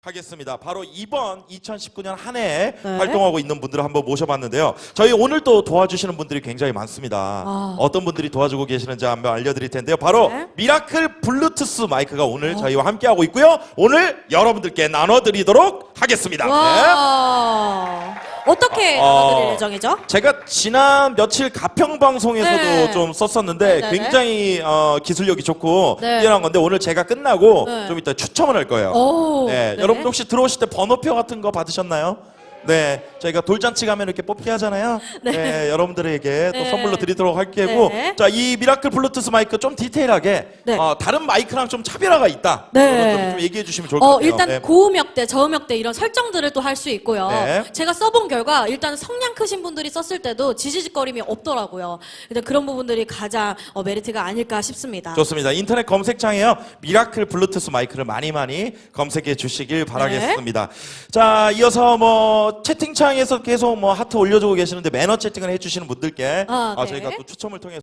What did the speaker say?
하겠습니다. 바로 이번 2019년 한 해에 네. 활동하고 있는 분들을 한번 모셔봤는데요. 저희 오늘 또 도와주시는 분들이 굉장히 많습니다. 아. 어떤 분들이 도와주고 계시는지 한번 알려드릴 텐데요. 바로 네. 미라클 블루투스 마이크가 오늘 저희와 함께하고 있고요. 오늘 여러분들께 나눠드리도록 하겠습니다. 네. 와 어떻게 어, 나눠드릴 예정이죠? 제가 지난 며칠 가평 방송에서도 네. 좀 썼었는데 네네네. 굉장히 어, 기술력이 좋고 네. 뛰어난 건데 오늘 제가 끝나고 네. 좀 이따 추첨을 할 거예요. 오, 네, 네. 여러분 혹시 들어오실 때 번호표 같은 거 받으셨나요? 네, 저희가 돌잔치 가면 이렇게 뽑기 하잖아요. 네, 여러분들에게 또 네. 선물로 드리도록 할 게고, 네. 자, 이 미라클 블루투스 마이크 좀 디테일하게 네. 어, 다른 마이크랑 좀 차별화가 있다. 네. 좀 얘기해 주시면 좋을 것 어, 같아요. 일단 네. 고음역대, 저음역대 이런 설정들을 또 할 수 있고요. 네. 제가 써본 결과 일단 성량 크신 분들이 썼을 때도 지지직거림이 없더라고요. 일단 그런 부분들이 가장 어, 메리트가 아닐까 싶습니다. 좋습니다. 인터넷 검색창에요. 미라클 블루투스 마이크를 많이 많이 검색해 주시길 바라겠습니다. 자, 이어서 뭐 채팅창에서 계속 뭐 하트 올려주고 계시는데 매너 채팅을 해주시는 분들께 아, 아, 네. 저희가 또 추첨을 통해서